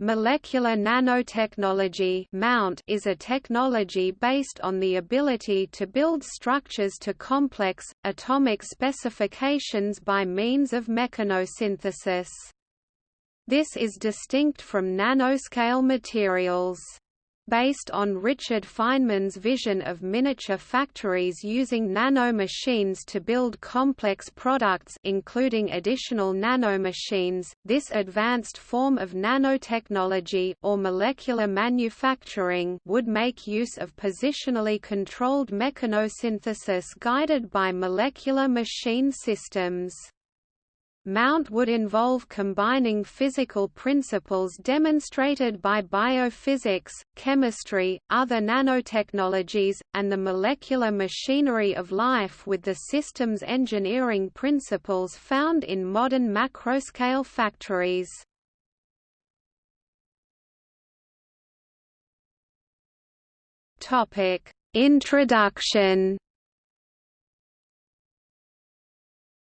Molecular nanotechnology Mount is a technology based on the ability to build structures to complex, atomic specifications by means of mechanosynthesis. This is distinct from nanoscale materials. Based on Richard Feynman's vision of miniature factories using nanomachines to build complex products including additional nanomachines, this advanced form of nanotechnology or molecular manufacturing would make use of positionally controlled mechanosynthesis guided by molecular machine systems. Mount would involve combining physical principles demonstrated by biophysics, chemistry, other nanotechnologies, and the molecular machinery of life with the systems engineering principles found in modern macroscale factories. Introduction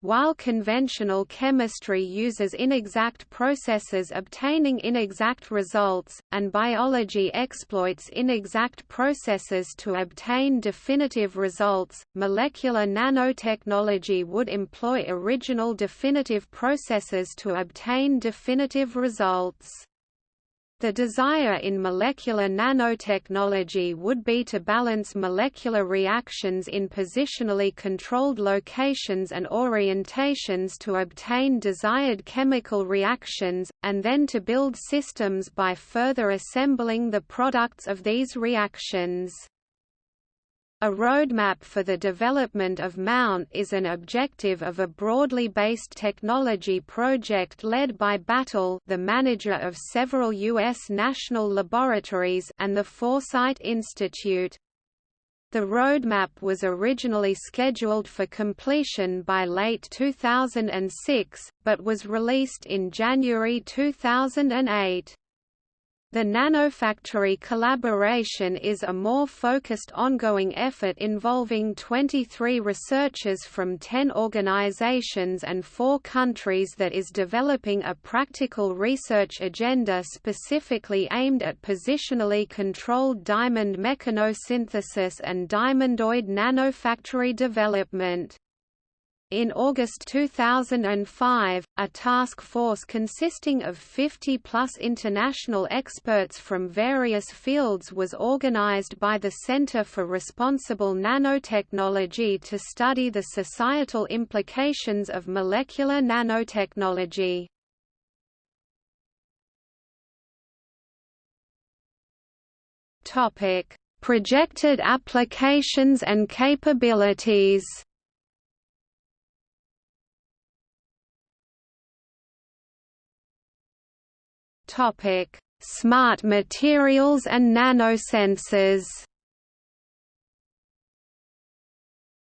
While conventional chemistry uses inexact processes obtaining inexact results, and biology exploits inexact processes to obtain definitive results, molecular nanotechnology would employ original definitive processes to obtain definitive results. The desire in molecular nanotechnology would be to balance molecular reactions in positionally controlled locations and orientations to obtain desired chemical reactions, and then to build systems by further assembling the products of these reactions. A roadmap for the development of Mount is an objective of a broadly based technology project led by Battelle the manager of several U.S. national laboratories and the Foresight Institute. The roadmap was originally scheduled for completion by late 2006, but was released in January 2008. The Nanofactory collaboration is a more focused ongoing effort involving 23 researchers from 10 organizations and 4 countries that is developing a practical research agenda specifically aimed at positionally controlled diamond mechanosynthesis and diamondoid nanofactory development. In August 2005, a task force consisting of 50-plus international experts from various fields was organized by the Center for Responsible Nanotechnology to study the societal implications of molecular nanotechnology. Projected applications and capabilities Topic: Smart materials and nanosensors.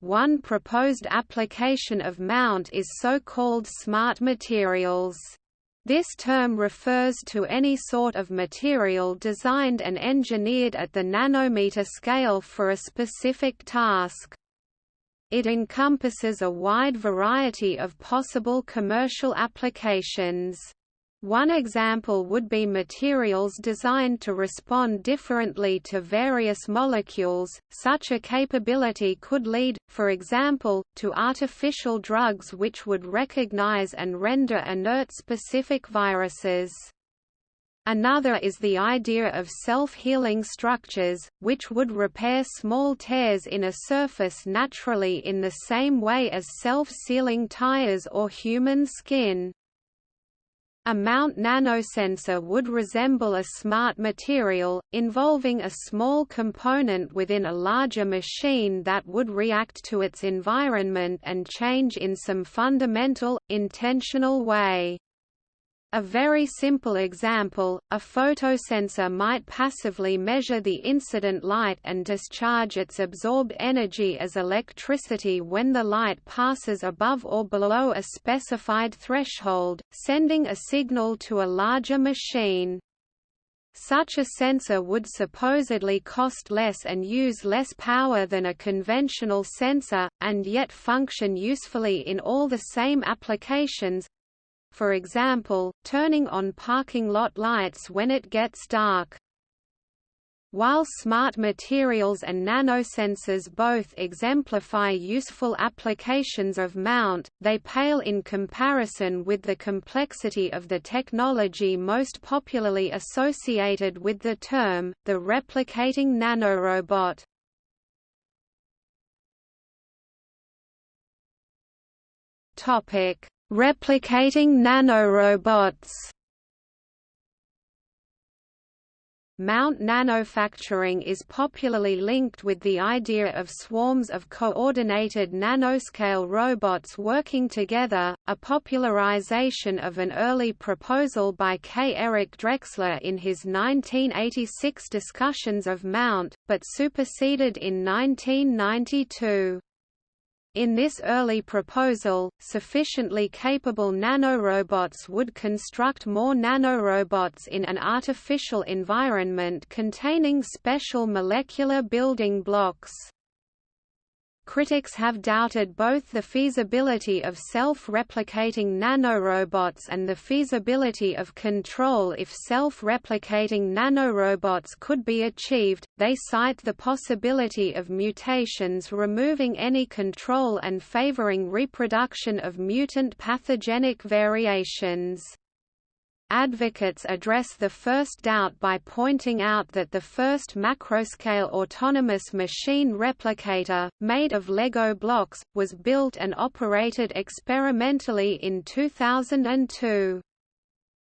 One proposed application of MOUNT is so-called smart materials. This term refers to any sort of material designed and engineered at the nanometer scale for a specific task. It encompasses a wide variety of possible commercial applications. One example would be materials designed to respond differently to various molecules. Such a capability could lead, for example, to artificial drugs which would recognize and render inert specific viruses. Another is the idea of self-healing structures, which would repair small tears in a surface naturally in the same way as self-sealing tires or human skin. A mount nanosensor would resemble a smart material, involving a small component within a larger machine that would react to its environment and change in some fundamental, intentional way. A very simple example, a photosensor might passively measure the incident light and discharge its absorbed energy as electricity when the light passes above or below a specified threshold, sending a signal to a larger machine. Such a sensor would supposedly cost less and use less power than a conventional sensor, and yet function usefully in all the same applications, for example, turning on parking lot lights when it gets dark. While smart materials and nanosensors both exemplify useful applications of Mount, they pale in comparison with the complexity of the technology most popularly associated with the term, the replicating nanorobot. Replicating nanorobots Mount nanofacturing is popularly linked with the idea of swarms of coordinated nanoscale robots working together, a popularization of an early proposal by K. Eric Drexler in his 1986 discussions of Mount, but superseded in 1992. In this early proposal, sufficiently capable nanorobots would construct more nanorobots in an artificial environment containing special molecular building blocks. Critics have doubted both the feasibility of self-replicating nanorobots and the feasibility of control if self-replicating nanorobots could be achieved. They cite the possibility of mutations removing any control and favoring reproduction of mutant pathogenic variations. Advocates address the first doubt by pointing out that the first macroscale autonomous machine replicator, made of Lego blocks, was built and operated experimentally in 2002.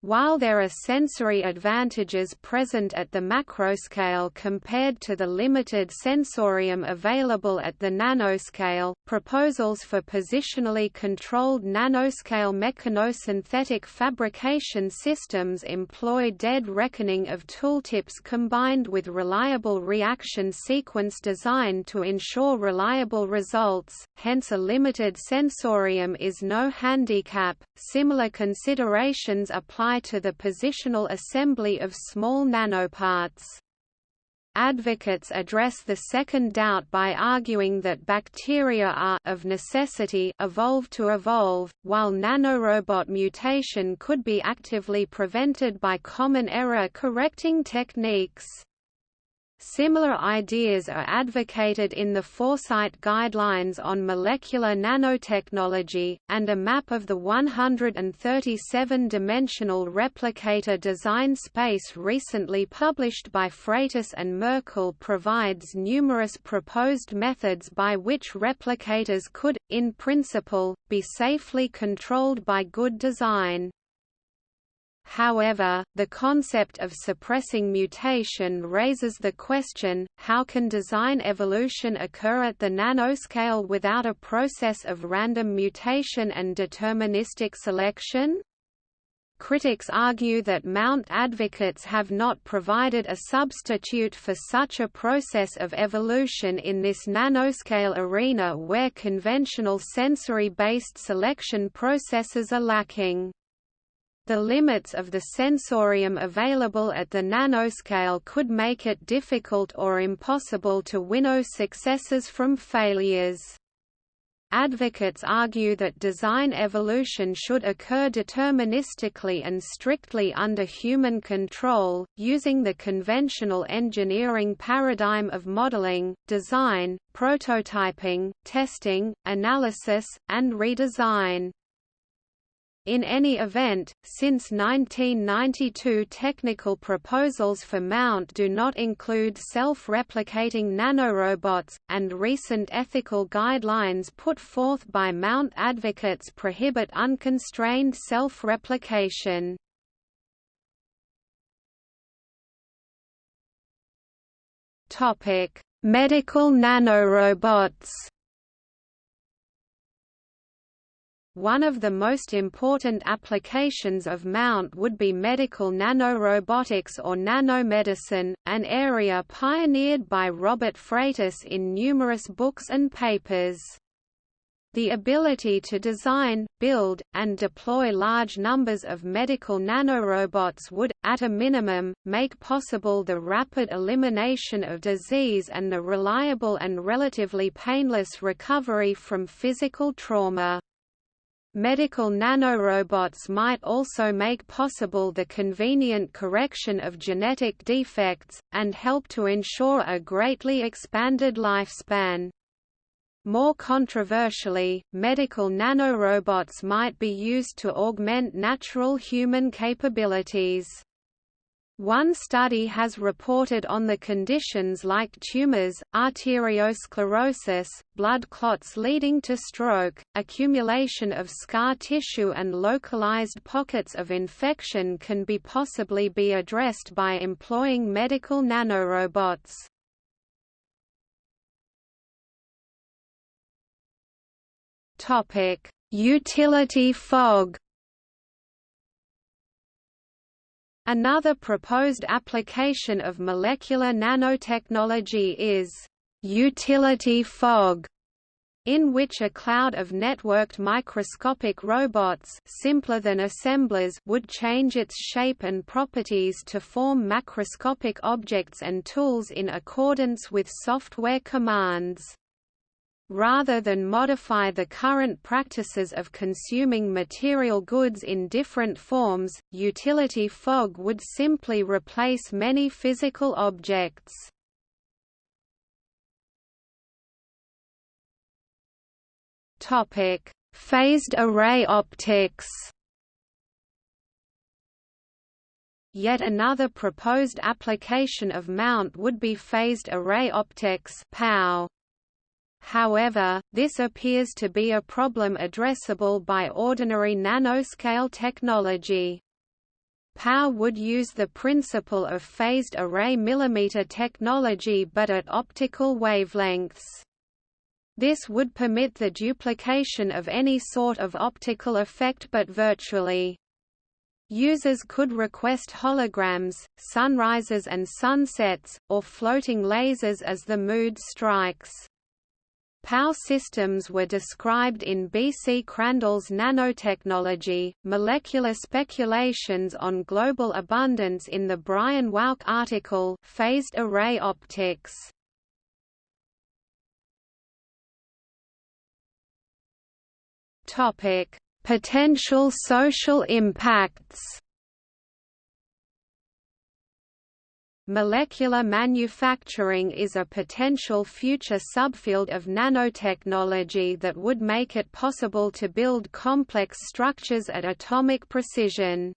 While there are sensory advantages present at the macroscale compared to the limited sensorium available at the nanoscale, proposals for positionally controlled nanoscale mechanosynthetic fabrication systems employ dead reckoning of tooltips combined with reliable reaction sequence design to ensure reliable results, hence a limited sensorium is no handicap. Similar considerations apply apply to the positional assembly of small nanoparts. Advocates address the second doubt by arguing that bacteria are of necessity evolved to evolve, while nanorobot mutation could be actively prevented by common error correcting techniques. Similar ideas are advocated in the Foresight Guidelines on Molecular Nanotechnology, and a map of the 137-dimensional replicator design space recently published by Freitas and Merkle provides numerous proposed methods by which replicators could, in principle, be safely controlled by good design. However, the concept of suppressing mutation raises the question, how can design evolution occur at the nanoscale without a process of random mutation and deterministic selection? Critics argue that Mount advocates have not provided a substitute for such a process of evolution in this nanoscale arena where conventional sensory-based selection processes are lacking. The limits of the sensorium available at the nanoscale could make it difficult or impossible to winnow successes from failures. Advocates argue that design evolution should occur deterministically and strictly under human control, using the conventional engineering paradigm of modeling, design, prototyping, testing, analysis, and redesign. In any event, since 1992 technical proposals for Mount do not include self-replicating nanorobots, and recent ethical guidelines put forth by Mount advocates prohibit unconstrained self-replication. Medical nanorobots One of the most important applications of Mount would be medical nanorobotics or nanomedicine, an area pioneered by Robert Freitas in numerous books and papers. The ability to design, build, and deploy large numbers of medical nanorobots would, at a minimum, make possible the rapid elimination of disease and the reliable and relatively painless recovery from physical trauma. Medical nanorobots might also make possible the convenient correction of genetic defects, and help to ensure a greatly expanded lifespan. More controversially, medical nanorobots might be used to augment natural human capabilities. One study has reported on the conditions like tumors, arteriosclerosis, blood clots leading to stroke, accumulation of scar tissue and localized pockets of infection can be possibly be addressed by employing medical nanorobots. Utility fog Another proposed application of molecular nanotechnology is utility fog, in which a cloud of networked microscopic robots simpler than assemblers would change its shape and properties to form macroscopic objects and tools in accordance with software commands rather than modify the current practices of consuming material goods in different forms, utility fog would simply replace many physical objects. Topic: Phased array optics. Yet another proposed application of mount would be phased array optics (PAO). However, this appears to be a problem addressable by ordinary nanoscale technology. PAO would use the principle of phased array millimeter technology but at optical wavelengths. This would permit the duplication of any sort of optical effect but virtually. Users could request holograms, sunrises and sunsets, or floating lasers as the mood strikes. PAO systems were described in B. C. Crandall's Nanotechnology, Molecular Speculations on Global Abundance in the Brian Wowk article, Phased Array Optics. Potential social impacts Molecular manufacturing is a potential future subfield of nanotechnology that would make it possible to build complex structures at atomic precision.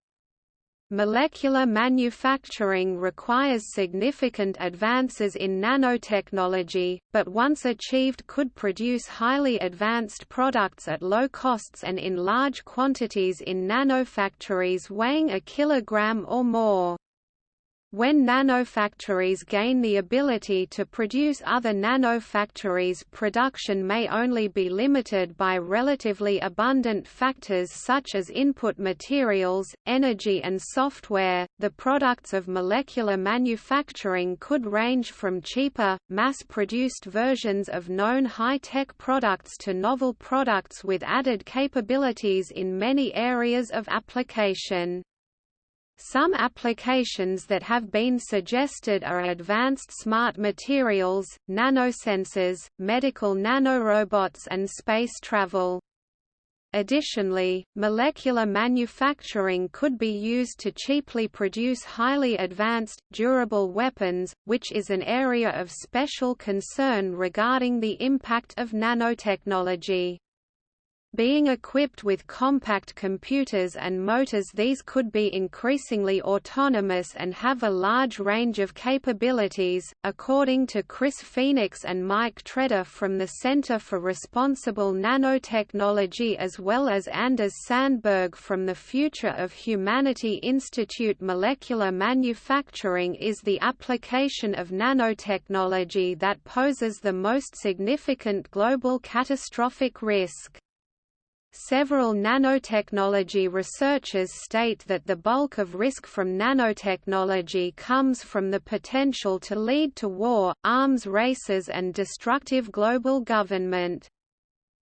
Molecular manufacturing requires significant advances in nanotechnology, but once achieved could produce highly advanced products at low costs and in large quantities in nanofactories weighing a kilogram or more. When nanofactories gain the ability to produce other nanofactories production may only be limited by relatively abundant factors such as input materials, energy and software. The products of molecular manufacturing could range from cheaper, mass-produced versions of known high-tech products to novel products with added capabilities in many areas of application. Some applications that have been suggested are advanced smart materials, nanosensors, medical nanorobots and space travel. Additionally, molecular manufacturing could be used to cheaply produce highly advanced, durable weapons, which is an area of special concern regarding the impact of nanotechnology. Being equipped with compact computers and motors these could be increasingly autonomous and have a large range of capabilities, according to Chris Phoenix and Mike Treder from the Center for Responsible Nanotechnology as well as Anders Sandberg from the Future of Humanity Institute Molecular manufacturing is the application of nanotechnology that poses the most significant global catastrophic risk. Several nanotechnology researchers state that the bulk of risk from nanotechnology comes from the potential to lead to war, arms races and destructive global government.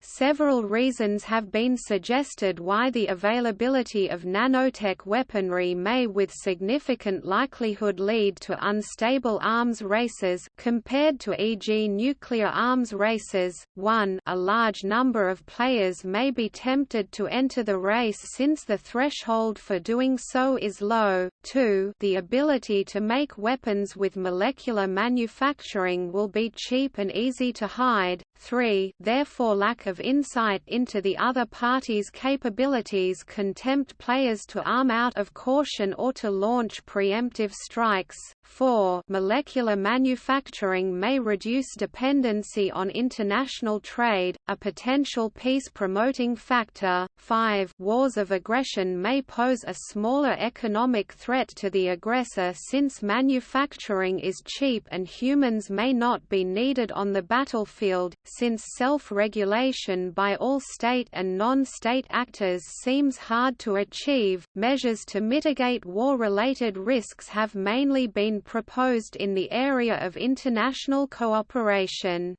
Several reasons have been suggested why the availability of nanotech weaponry may with significant likelihood lead to unstable arms races compared to e.g. nuclear arms races. 1 A large number of players may be tempted to enter the race since the threshold for doing so is low. 2 The ability to make weapons with molecular manufacturing will be cheap and easy to hide. 3 Therefore lack of insight into the other party's capabilities can tempt players to arm out of caution or to launch preemptive strikes. 4 Molecular manufacturing may reduce dependency on international trade, a potential peace-promoting factor. 5 Wars of aggression may pose a smaller economic threat to the aggressor since manufacturing is cheap and humans may not be needed on the battlefield, since self-regulation by all state and non-state actors seems hard to achieve. Measures to mitigate war-related risks have mainly been proposed in the area of international cooperation.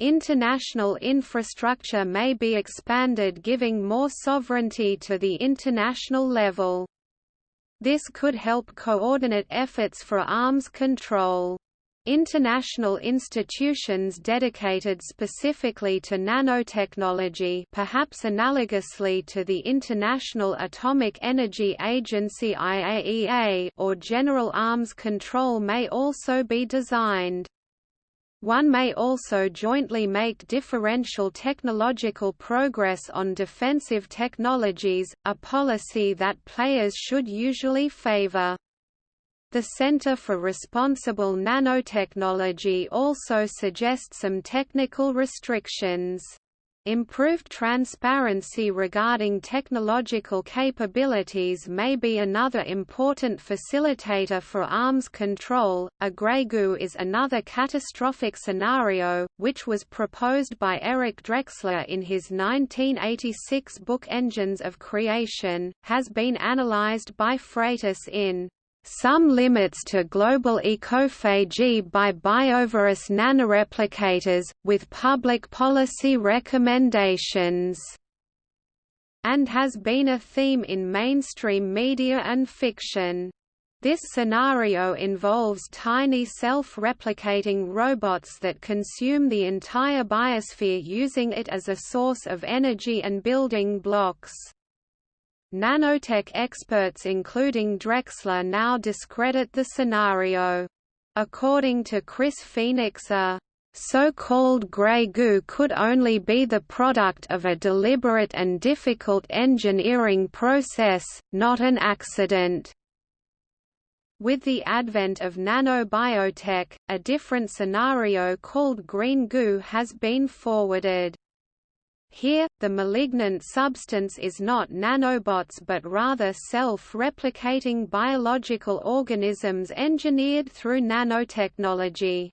International infrastructure may be expanded giving more sovereignty to the international level. This could help coordinate efforts for arms control. International institutions dedicated specifically to nanotechnology perhaps analogously to the International Atomic Energy Agency IAEA or General Arms Control may also be designed. One may also jointly make differential technological progress on defensive technologies, a policy that players should usually favor. The Center for Responsible Nanotechnology also suggests some technical restrictions. Improved transparency regarding technological capabilities may be another important facilitator for arms control. A grey goo is another catastrophic scenario, which was proposed by Eric Drexler in his 1986 book Engines of Creation, has been analyzed by Freitas in some limits to global ecophagy by biovorous nanoreplicators, with public policy recommendations, and has been a theme in mainstream media and fiction. This scenario involves tiny self-replicating robots that consume the entire biosphere using it as a source of energy and building blocks. Nanotech experts including Drexler now discredit the scenario. According to Chris Phoenix a so-called grey goo could only be the product of a deliberate and difficult engineering process, not an accident. With the advent of nanobiotech, a different scenario called green goo has been forwarded. Here, the malignant substance is not nanobots but rather self-replicating biological organisms engineered through nanotechnology.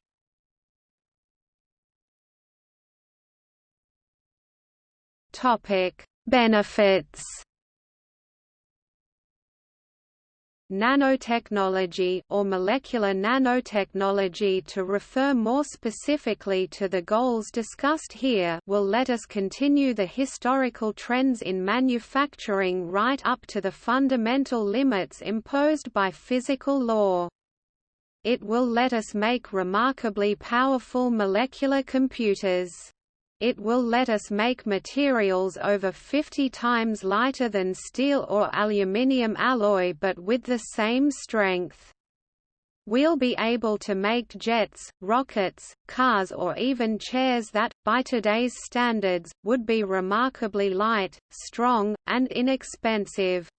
Benefits nanotechnology or molecular nanotechnology to refer more specifically to the goals discussed here will let us continue the historical trends in manufacturing right up to the fundamental limits imposed by physical law. It will let us make remarkably powerful molecular computers it will let us make materials over 50 times lighter than steel or aluminium alloy but with the same strength. We'll be able to make jets, rockets, cars or even chairs that, by today's standards, would be remarkably light, strong, and inexpensive.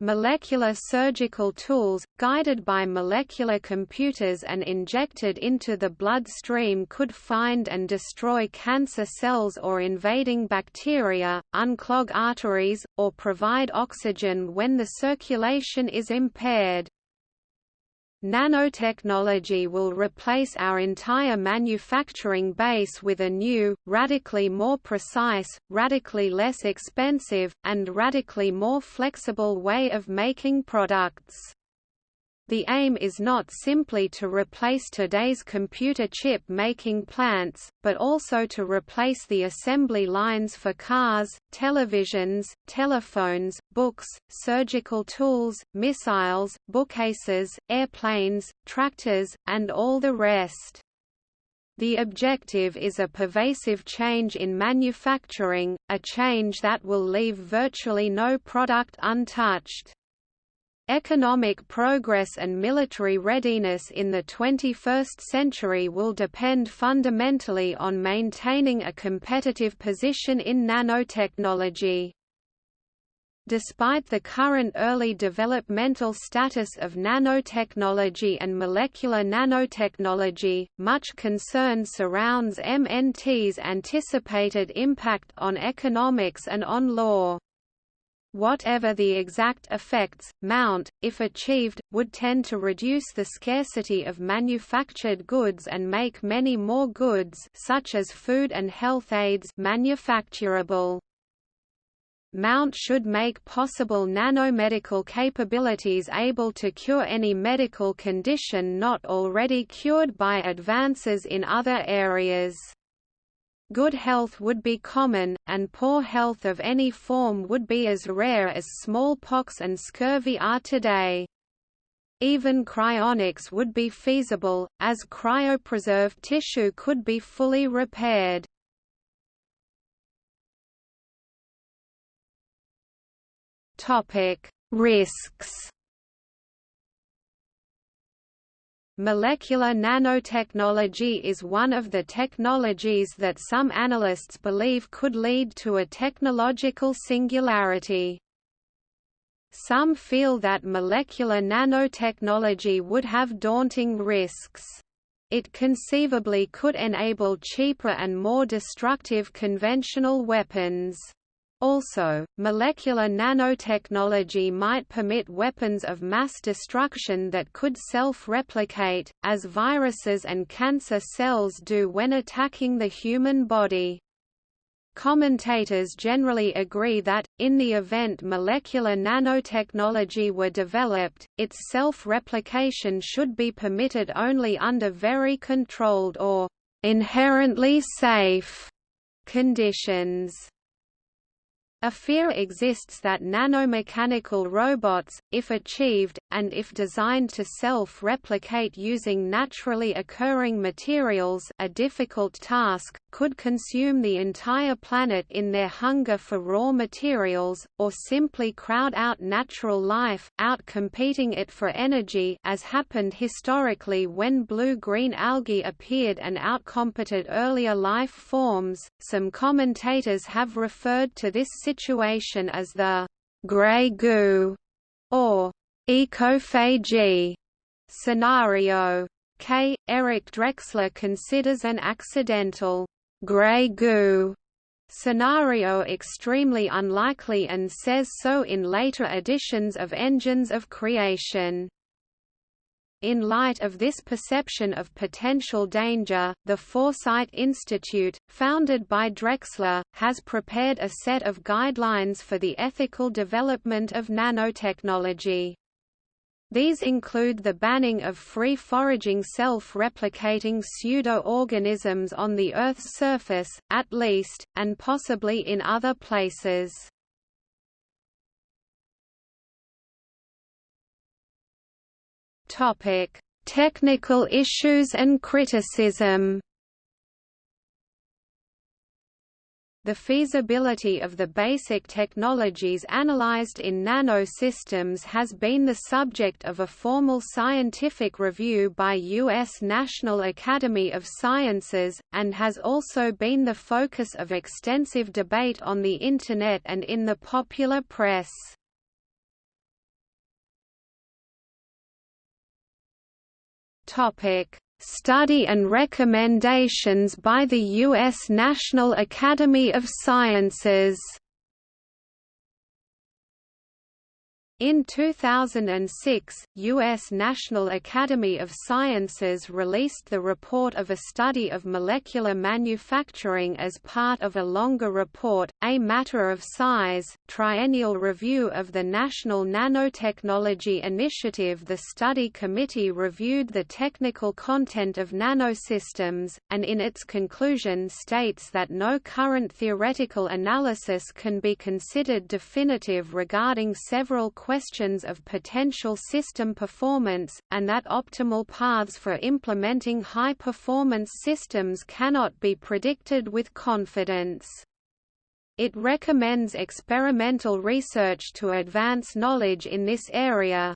Molecular surgical tools, guided by molecular computers and injected into the bloodstream could find and destroy cancer cells or invading bacteria, unclog arteries, or provide oxygen when the circulation is impaired. Nanotechnology will replace our entire manufacturing base with a new, radically more precise, radically less expensive, and radically more flexible way of making products. The aim is not simply to replace today's computer chip-making plants, but also to replace the assembly lines for cars, televisions, telephones, books, surgical tools, missiles, bookcases, airplanes, tractors, and all the rest. The objective is a pervasive change in manufacturing, a change that will leave virtually no product untouched. Economic progress and military readiness in the 21st century will depend fundamentally on maintaining a competitive position in nanotechnology. Despite the current early developmental status of nanotechnology and molecular nanotechnology, much concern surrounds MNT's anticipated impact on economics and on law. Whatever the exact effects, Mount, if achieved, would tend to reduce the scarcity of manufactured goods and make many more goods such as food and health aids manufacturable. Mount should make possible nanomedical capabilities able to cure any medical condition not already cured by advances in other areas. Good health would be common, and poor health of any form would be as rare as smallpox and scurvy are today. Even cryonics would be feasible, as cryopreserved tissue could be fully repaired. Risks Molecular nanotechnology is one of the technologies that some analysts believe could lead to a technological singularity. Some feel that molecular nanotechnology would have daunting risks. It conceivably could enable cheaper and more destructive conventional weapons. Also, molecular nanotechnology might permit weapons of mass destruction that could self-replicate, as viruses and cancer cells do when attacking the human body. Commentators generally agree that, in the event molecular nanotechnology were developed, its self-replication should be permitted only under very controlled or inherently safe conditions. A fear exists that nanomechanical robots, if achieved, and if designed to self-replicate using naturally occurring materials a difficult task, could consume the entire planet in their hunger for raw materials, or simply crowd out natural life, out-competing it for energy as happened historically when blue-green algae appeared and outcompeted earlier life forms. Some commentators have referred to this situation as the «grey goo» or «ecophagy» scenario. K. Eric Drexler considers an accidental «grey goo» scenario extremely unlikely and says so in later editions of Engines of Creation. In light of this perception of potential danger, the Foresight Institute, founded by Drexler, has prepared a set of guidelines for the ethical development of nanotechnology. These include the banning of free-foraging self-replicating pseudo-organisms on the Earth's surface, at least, and possibly in other places. Topic: Technical issues and criticism. The feasibility of the basic technologies analyzed in nanosystems has been the subject of a formal scientific review by U.S. National Academy of Sciences, and has also been the focus of extensive debate on the Internet and in the popular press. Topic: Study and recommendations by the U.S. National Academy of Sciences In 2006, U.S. National Academy of Sciences released the report of a study of molecular manufacturing as part of a longer report, A Matter of Size, triennial review of the National Nanotechnology Initiative The study committee reviewed the technical content of nanosystems, and in its conclusion states that no current theoretical analysis can be considered definitive regarding several questions of potential system performance, and that optimal paths for implementing high-performance systems cannot be predicted with confidence. It recommends experimental research to advance knowledge in this area,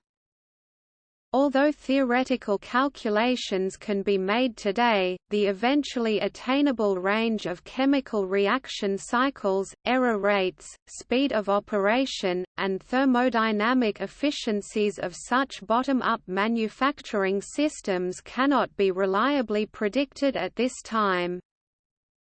Although theoretical calculations can be made today, the eventually attainable range of chemical reaction cycles, error rates, speed of operation, and thermodynamic efficiencies of such bottom-up manufacturing systems cannot be reliably predicted at this time.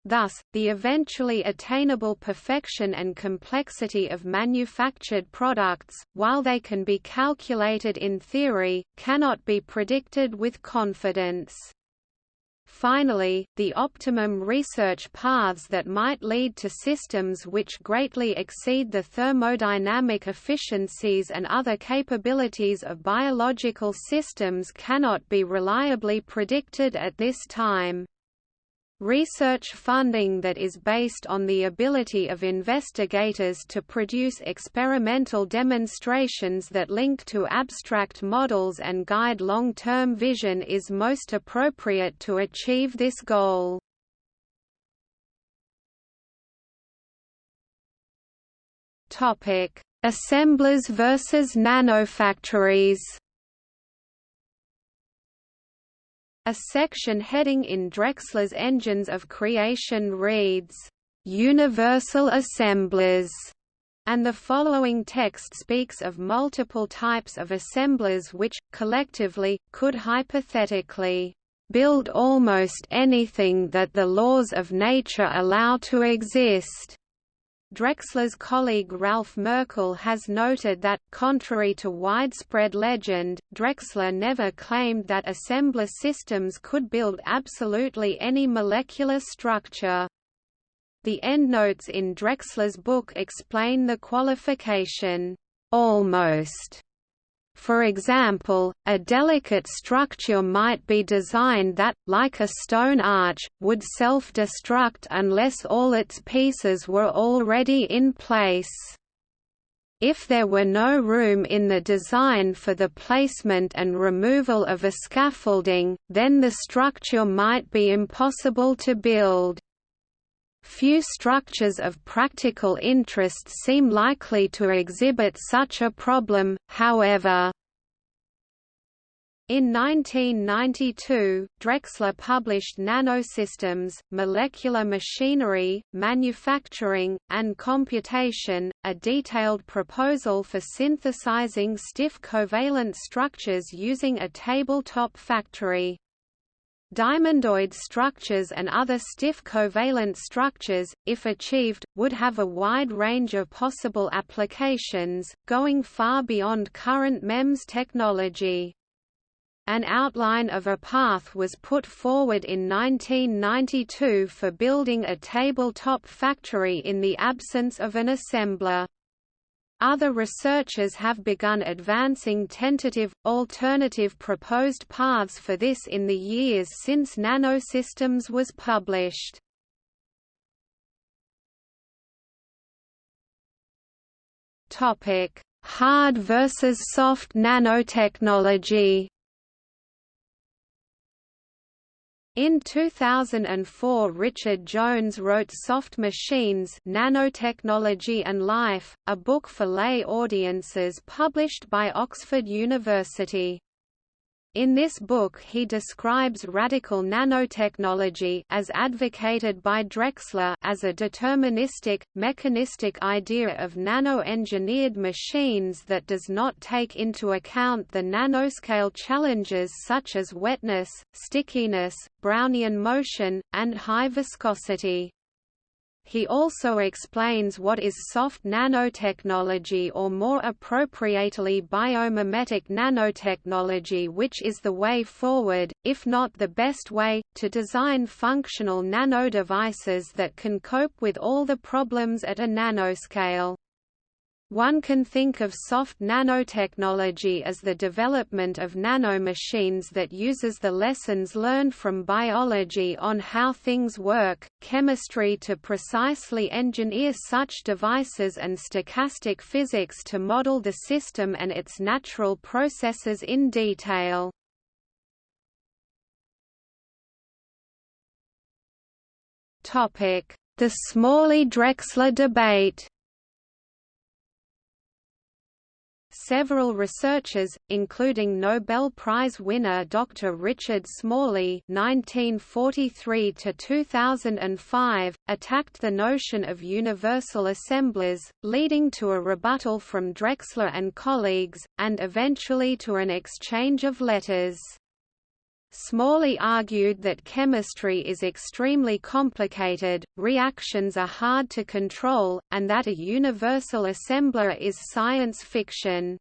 Thus, the eventually attainable perfection and complexity of manufactured products, while they can be calculated in theory, cannot be predicted with confidence. Finally, the optimum research paths that might lead to systems which greatly exceed the thermodynamic efficiencies and other capabilities of biological systems cannot be reliably predicted at this time. Research funding that is based on the ability of investigators to produce experimental demonstrations that link to abstract models and guide long-term vision is most appropriate to achieve this goal. Assemblers versus nanofactories A section heading in Drexler's Engines of Creation reads, "...universal assemblers", and the following text speaks of multiple types of assemblers which, collectively, could hypothetically build almost anything that the laws of nature allow to exist. Drexler's colleague Ralph Merkle has noted that, contrary to widespread legend, Drexler never claimed that assembler systems could build absolutely any molecular structure. The endnotes in Drexler's book explain the qualification, almost for example, a delicate structure might be designed that, like a stone arch, would self-destruct unless all its pieces were already in place. If there were no room in the design for the placement and removal of a scaffolding, then the structure might be impossible to build. Few structures of practical interest seem likely to exhibit such a problem, however. In 1992, Drexler published Nanosystems, Molecular Machinery, Manufacturing, and Computation, a detailed proposal for synthesizing stiff covalent structures using a tabletop factory. Diamondoid structures and other stiff covalent structures, if achieved, would have a wide range of possible applications, going far beyond current MEMS technology. An outline of a path was put forward in 1992 for building a tabletop factory in the absence of an assembler. Other researchers have begun advancing tentative, alternative proposed paths for this in the years since Nanosystems was published. Hard versus soft nanotechnology In 2004 Richard Jones wrote Soft Machines Nanotechnology and Life, a book for lay audiences published by Oxford University. In this book he describes radical nanotechnology as advocated by Drexler as a deterministic, mechanistic idea of nano-engineered machines that does not take into account the nanoscale challenges such as wetness, stickiness, Brownian motion, and high viscosity. He also explains what is soft nanotechnology or more appropriately biomimetic nanotechnology which is the way forward, if not the best way, to design functional nanodevices that can cope with all the problems at a nanoscale. One can think of soft nanotechnology as the development of nanomachines that uses the lessons learned from biology on how things work, chemistry to precisely engineer such devices and stochastic physics to model the system and its natural processes in detail. The Smalley-Drexler debate Several researchers, including Nobel Prize winner Dr. Richard Smalley (1943–2005), attacked the notion of universal assemblers, leading to a rebuttal from Drexler and colleagues, and eventually to an exchange of letters. Smalley argued that chemistry is extremely complicated, reactions are hard to control, and that a universal assembler is science fiction.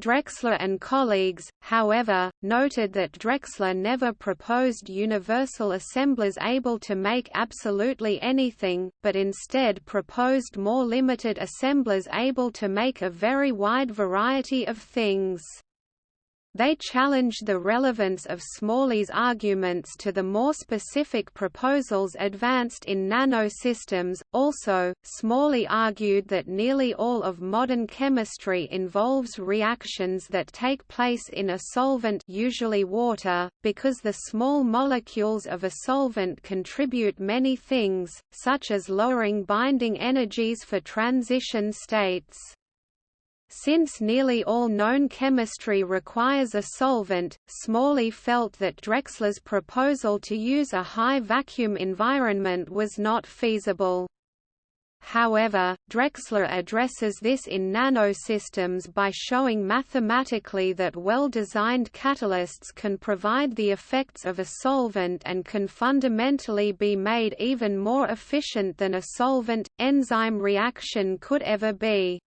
Drexler and colleagues, however, noted that Drexler never proposed universal assemblers able to make absolutely anything, but instead proposed more limited assemblers able to make a very wide variety of things. They challenged the relevance of Smalley's arguments to the more specific proposals advanced in nanosystems. Also, Smalley argued that nearly all of modern chemistry involves reactions that take place in a solvent, usually water, because the small molecules of a solvent contribute many things, such as lowering binding energies for transition states. Since nearly all known chemistry requires a solvent, Smalley felt that Drexler's proposal to use a high vacuum environment was not feasible. However, Drexler addresses this in nanosystems by showing mathematically that well-designed catalysts can provide the effects of a solvent and can fundamentally be made even more efficient than a solvent-enzyme reaction could ever be.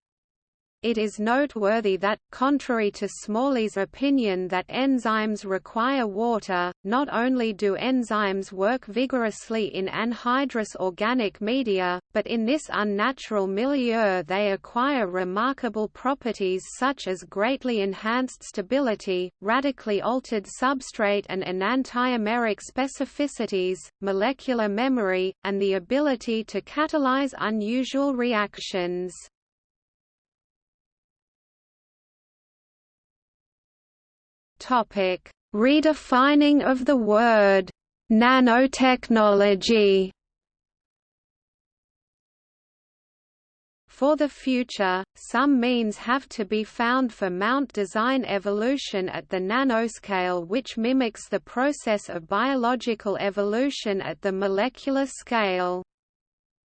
It is noteworthy that, contrary to Smalley's opinion that enzymes require water, not only do enzymes work vigorously in anhydrous organic media, but in this unnatural milieu they acquire remarkable properties such as greatly enhanced stability, radically altered substrate and enantiomeric specificities, molecular memory, and the ability to catalyze unusual reactions. Topic: Redefining of the word nanotechnology. For the future, some means have to be found for mount design evolution at the nanoscale which mimics the process of biological evolution at the molecular scale.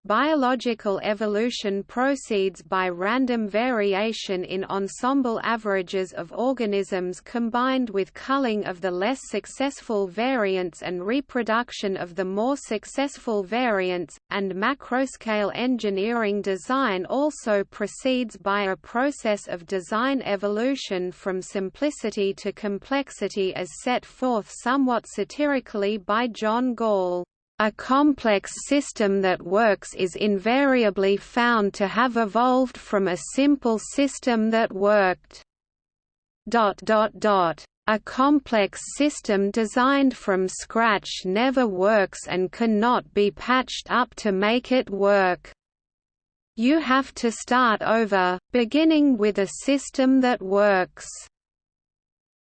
Biological evolution proceeds by random variation in ensemble averages of organisms combined with culling of the less successful variants and reproduction of the more successful variants, and macroscale engineering design also proceeds by a process of design evolution from simplicity to complexity as set forth somewhat satirically by John Gall. A complex system that works is invariably found to have evolved from a simple system that worked. A complex system designed from scratch never works and cannot be patched up to make it work. You have to start over, beginning with a system that works.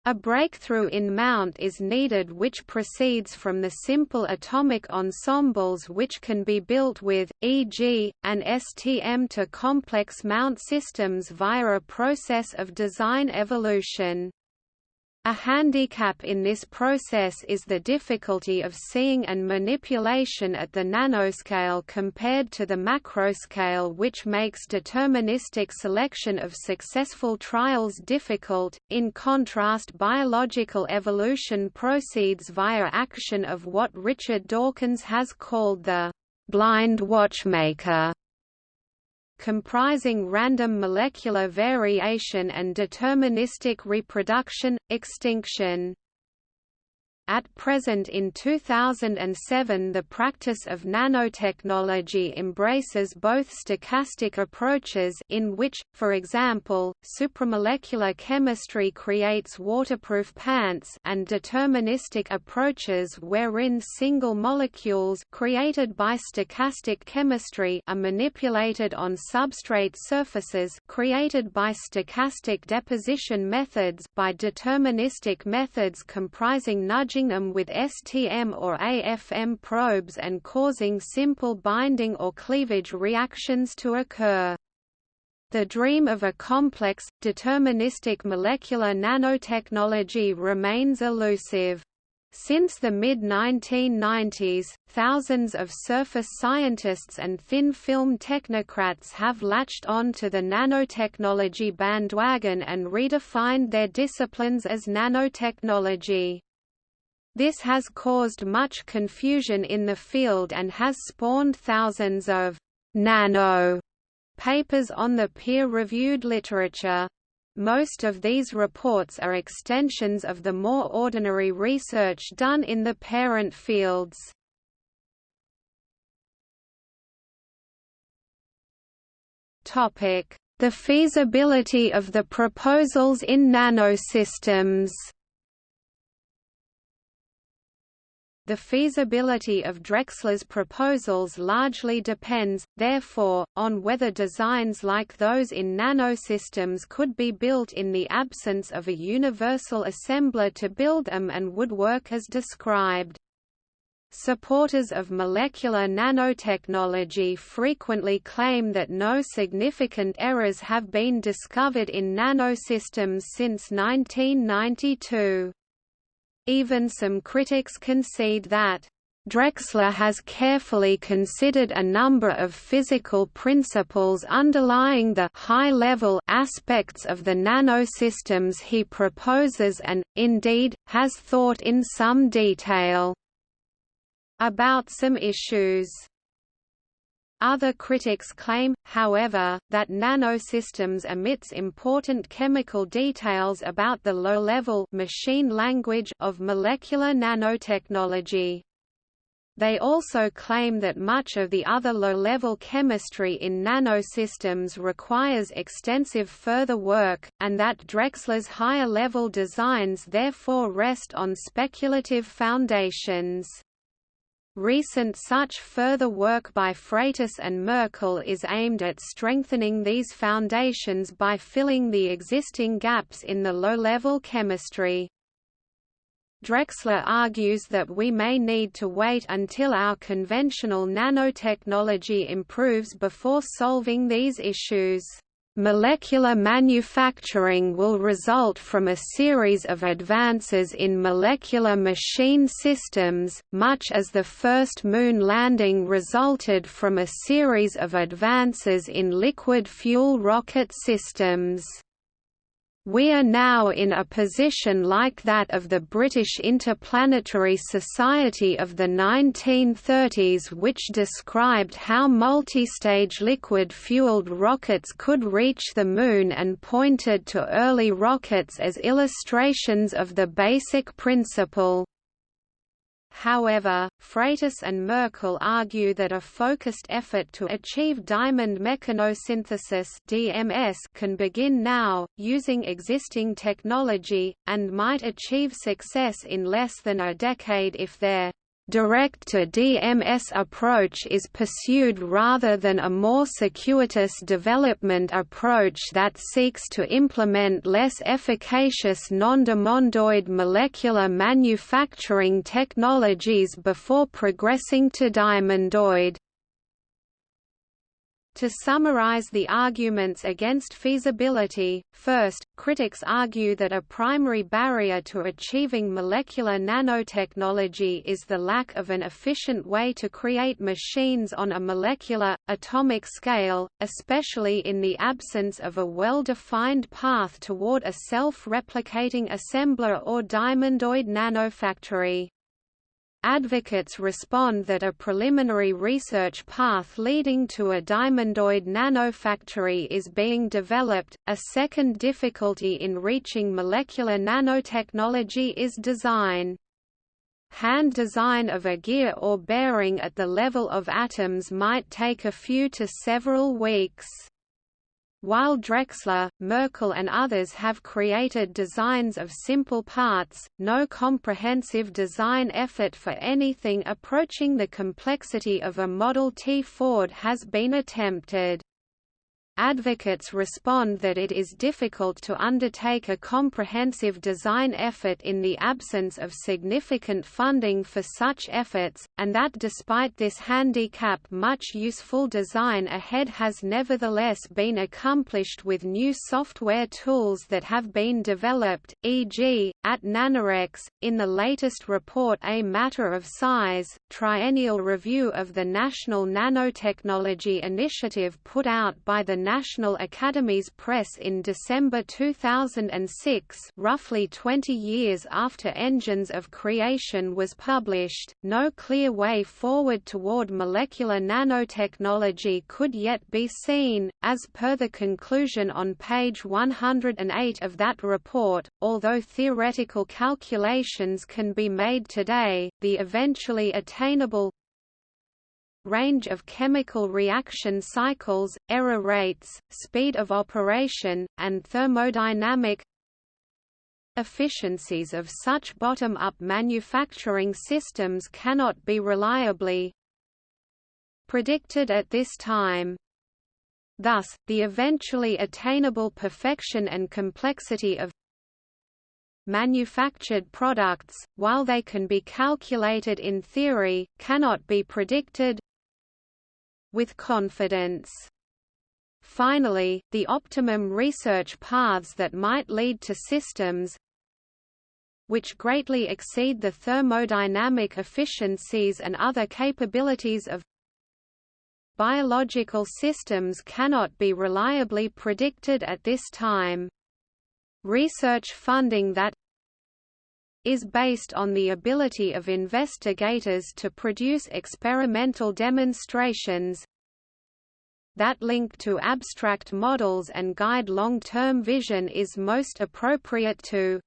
A breakthrough in mount is needed which proceeds from the simple atomic ensembles which can be built with, e.g., an STM to complex mount systems via a process of design evolution. A handicap in this process is the difficulty of seeing and manipulation at the nanoscale compared to the macroscale which makes deterministic selection of successful trials difficult. In contrast biological evolution proceeds via action of what Richard Dawkins has called the blind watchmaker comprising random molecular variation and deterministic reproduction, extinction. At present in 2007 the practice of nanotechnology embraces both stochastic approaches in which, for example, supramolecular chemistry creates waterproof pants and deterministic approaches wherein single molecules created by stochastic chemistry are manipulated on substrate surfaces created by stochastic deposition methods by deterministic methods comprising nudge them with STM or AFM probes and causing simple binding or cleavage reactions to occur. The dream of a complex, deterministic molecular nanotechnology remains elusive. Since the mid-1990s, thousands of surface scientists and thin-film technocrats have latched on to the nanotechnology bandwagon and redefined their disciplines as nanotechnology. This has caused much confusion in the field and has spawned thousands of «nano» papers on the peer-reviewed literature. Most of these reports are extensions of the more ordinary research done in the parent fields. The feasibility of the proposals in nanosystems The feasibility of Drexler's proposals largely depends, therefore, on whether designs like those in nanosystems could be built in the absence of a universal assembler to build them and would work as described. Supporters of molecular nanotechnology frequently claim that no significant errors have been discovered in nanosystems since 1992. Even some critics concede that Drexler has carefully considered a number of physical principles underlying the high-level aspects of the nanosystems he proposes and, indeed, has thought in some detail about some issues. Other critics claim, however, that nanosystems omits important chemical details about the low-level machine language of molecular nanotechnology. They also claim that much of the other low-level chemistry in nanosystems requires extensive further work, and that Drexler's higher-level designs therefore rest on speculative foundations. Recent such further work by Freitas and Merkle is aimed at strengthening these foundations by filling the existing gaps in the low-level chemistry. Drexler argues that we may need to wait until our conventional nanotechnology improves before solving these issues. Molecular manufacturing will result from a series of advances in molecular machine systems, much as the first moon landing resulted from a series of advances in liquid fuel rocket systems. We are now in a position like that of the British Interplanetary Society of the 1930s which described how multistage liquid-fueled rockets could reach the Moon and pointed to early rockets as illustrations of the basic principle. However, Freitas and Merkle argue that a focused effort to achieve diamond mechanosynthesis (DMS) can begin now, using existing technology, and might achieve success in less than a decade if their direct-to-DMS approach is pursued rather than a more circuitous development approach that seeks to implement less efficacious non-diamondoid molecular manufacturing technologies before progressing to diamondoid. To summarize the arguments against feasibility, first, critics argue that a primary barrier to achieving molecular nanotechnology is the lack of an efficient way to create machines on a molecular, atomic scale, especially in the absence of a well-defined path toward a self-replicating assembler or diamondoid nanofactory. Advocates respond that a preliminary research path leading to a diamondoid nanofactory is being developed. A second difficulty in reaching molecular nanotechnology is design. Hand design of a gear or bearing at the level of atoms might take a few to several weeks. While Drexler, Merkle and others have created designs of simple parts, no comprehensive design effort for anything approaching the complexity of a Model T Ford has been attempted. Advocates respond that it is difficult to undertake a comprehensive design effort in the absence of significant funding for such efforts, and that despite this handicap much useful design ahead has nevertheless been accomplished with new software tools that have been developed, e.g., at Nanorex. In the latest report A Matter of Size, triennial review of the National Nanotechnology Initiative put out by the National Academies Press in December 2006 roughly 20 years after Engines of Creation was published, no clear way forward toward molecular nanotechnology could yet be seen, as per the conclusion on page 108 of that report, although theoretical calculations can be made today, the eventually attainable range of chemical reaction cycles, error rates, speed of operation, and thermodynamic efficiencies of such bottom-up manufacturing systems cannot be reliably predicted at this time. Thus, the eventually attainable perfection and complexity of manufactured products, while they can be calculated in theory, cannot be predicted with confidence. Finally, the optimum research paths that might lead to systems which greatly exceed the thermodynamic efficiencies and other capabilities of biological systems cannot be reliably predicted at this time. Research funding that is based on the ability of investigators to produce experimental demonstrations that link to abstract models and guide long-term vision is most appropriate to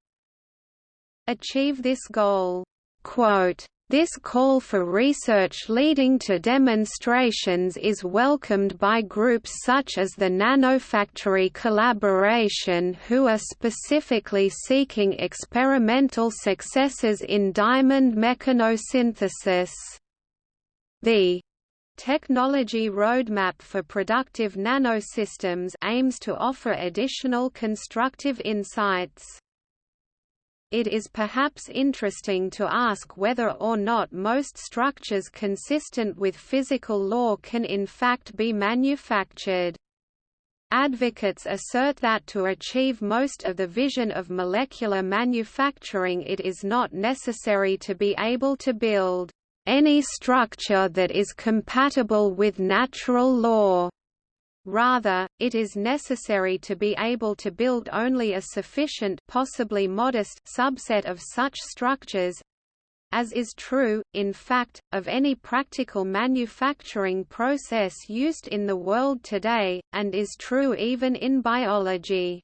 achieve this goal. Quote, this call for research leading to demonstrations is welcomed by groups such as the Nanofactory Collaboration who are specifically seeking experimental successes in diamond mechanosynthesis. The Technology Roadmap for Productive Nanosystems aims to offer additional constructive insights. It is perhaps interesting to ask whether or not most structures consistent with physical law can in fact be manufactured. Advocates assert that to achieve most of the vision of molecular manufacturing it is not necessary to be able to build any structure that is compatible with natural law. Rather, it is necessary to be able to build only a sufficient possibly modest subset of such structures as is true, in fact, of any practical manufacturing process used in the world today, and is true even in biology.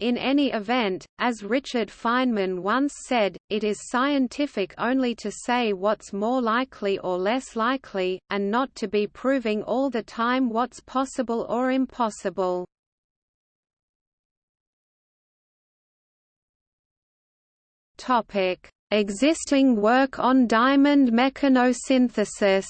In any event, as Richard Feynman once said, it is scientific only to say what's more likely or less likely, and not to be proving all the time what's possible or impossible. Existing work on diamond mechanosynthesis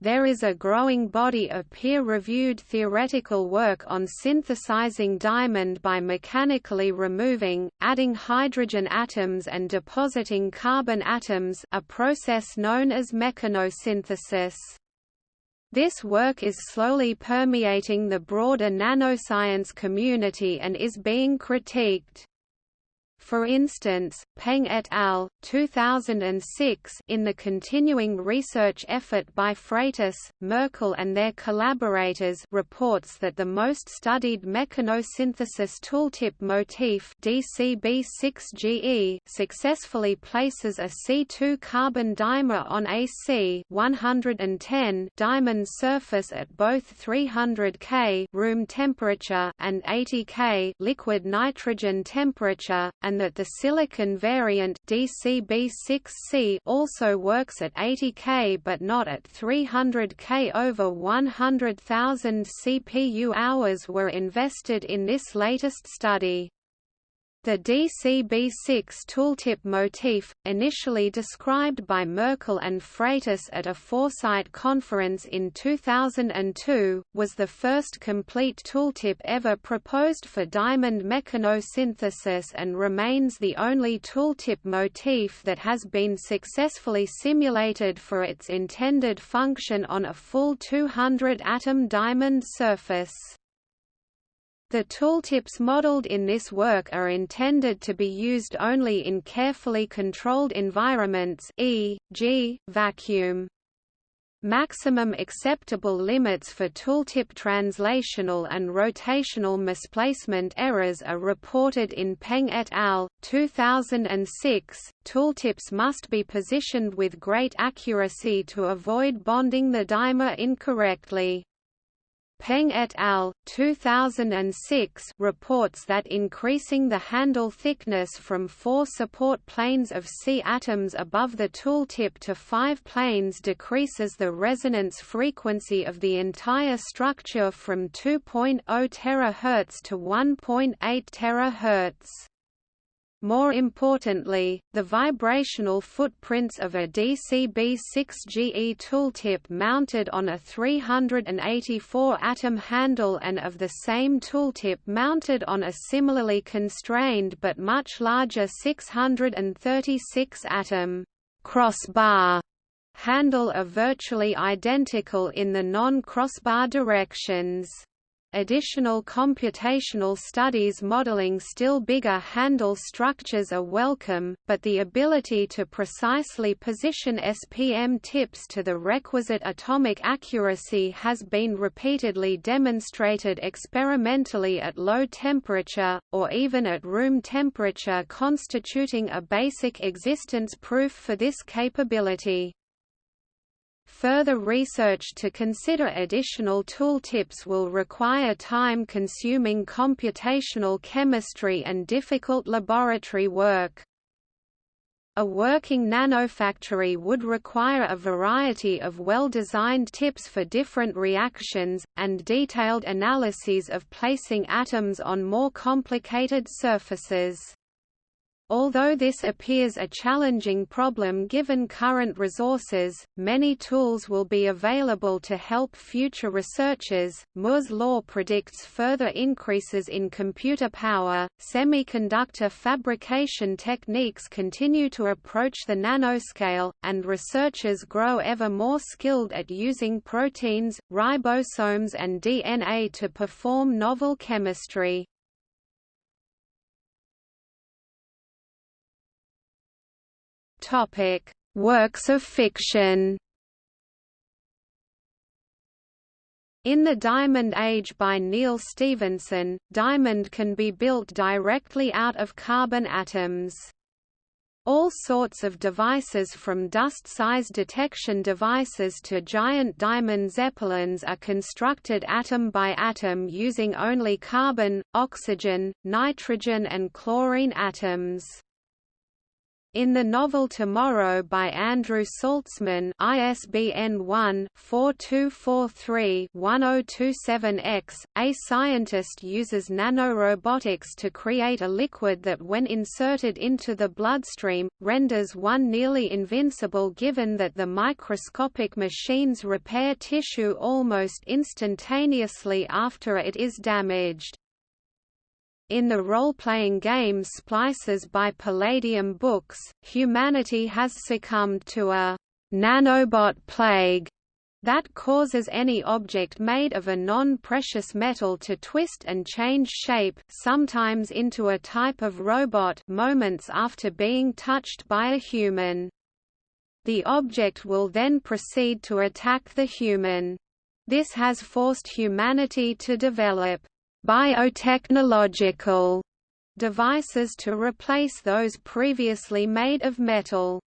There is a growing body of peer-reviewed theoretical work on synthesizing diamond by mechanically removing, adding hydrogen atoms and depositing carbon atoms a process known as mechanosynthesis. This work is slowly permeating the broader nanoscience community and is being critiqued. For instance, Peng et al. 2006 in the continuing research effort by Freitas, Merkle and their collaborators reports that the most studied mechanosynthesis tooltip motif DCB6GE successfully places a C2 carbon dimer on a C110 diamond surface at both 300 K room temperature and 80 K liquid nitrogen temperature, and that the silicon variant DCB6C also works at 80 K but not at 300 K. Over 100,000 CPU hours were invested in this latest study. The DCB6 tooltip motif, initially described by Merkle and Freitas at a Foresight conference in 2002, was the first complete tooltip ever proposed for diamond mechanosynthesis and remains the only tooltip motif that has been successfully simulated for its intended function on a full 200-atom diamond surface. The tooltips modeled in this work are intended to be used only in carefully controlled environments e.g., vacuum. Maximum acceptable limits for tooltip translational and rotational misplacement errors are reported in Peng et al. 2006. Tooltips must be positioned with great accuracy to avoid bonding the dimer incorrectly. Peng et al. 2006 reports that increasing the handle thickness from four support planes of C atoms above the tooltip to five planes decreases the resonance frequency of the entire structure from 2.0 THz to 1.8 THz. More importantly, the vibrational footprints of a DCB6GE tooltip mounted on a 384-atom handle and of the same tooltip mounted on a similarly constrained but much larger 636-atom crossbar handle are virtually identical in the non-crossbar directions. Additional computational studies modeling still bigger handle structures are welcome, but the ability to precisely position SPM tips to the requisite atomic accuracy has been repeatedly demonstrated experimentally at low temperature, or even at room temperature constituting a basic existence proof for this capability. Further research to consider additional tooltips will require time-consuming computational chemistry and difficult laboratory work. A working nanofactory would require a variety of well-designed tips for different reactions, and detailed analyses of placing atoms on more complicated surfaces. Although this appears a challenging problem given current resources, many tools will be available to help future researchers. Moore's law predicts further increases in computer power. Semiconductor fabrication techniques continue to approach the nanoscale, and researchers grow ever more skilled at using proteins, ribosomes, and DNA to perform novel chemistry. Topic: Works of fiction. In The Diamond Age by Neal Stephenson, diamond can be built directly out of carbon atoms. All sorts of devices from dust size detection devices to giant diamond zeppelins are constructed atom by atom using only carbon, oxygen, nitrogen and chlorine atoms. In the novel Tomorrow by Andrew Saltzman ISBN 1-4243-1027-X, a scientist uses nanorobotics to create a liquid that when inserted into the bloodstream, renders one nearly invincible given that the microscopic machines repair tissue almost instantaneously after it is damaged. In the role-playing game Splicers by Palladium Books, humanity has succumbed to a nanobot plague that causes any object made of a non-precious metal to twist and change shape sometimes into a type of robot moments after being touched by a human. The object will then proceed to attack the human. This has forced humanity to develop biotechnological devices to replace those previously made of metal.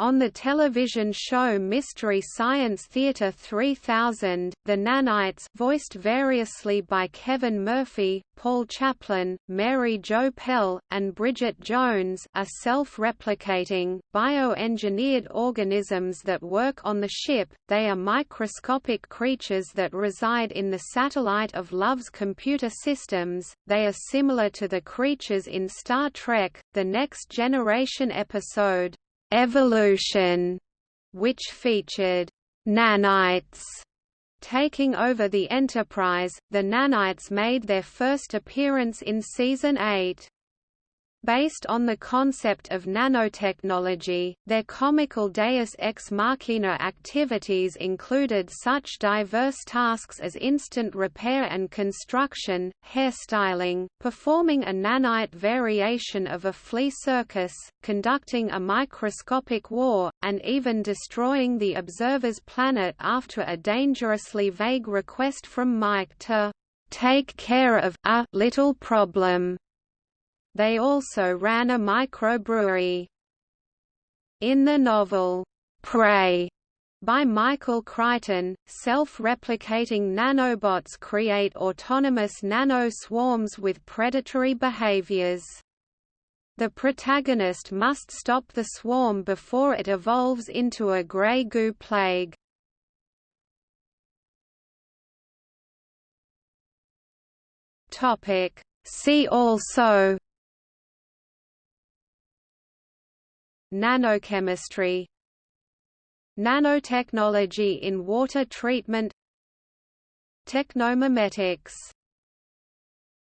On the television show Mystery Science Theater 3000, the nanites voiced variously by Kevin Murphy, Paul Chaplin, Mary Jo Pehl, and Bridget Jones are self-replicating, bioengineered organisms that work on the ship. They are microscopic creatures that reside in the satellite of Love's computer systems. They are similar to the creatures in Star Trek, The Next Generation episode, Evolution, which featured nanites taking over the Enterprise. The nanites made their first appearance in season 8. Based on the concept of nanotechnology, their comical deus ex machina activities included such diverse tasks as instant repair and construction, hairstyling, performing a nanite variation of a flea circus, conducting a microscopic war, and even destroying the observer's planet after a dangerously vague request from Mike to take care of a little problem. They also ran a microbrewery. In the novel, Prey, by Michael Crichton, self-replicating nanobots create autonomous nano-swarms with predatory behaviors. The protagonist must stop the swarm before it evolves into a grey goo plague. See also Nanochemistry Nanotechnology in water treatment Technomimetics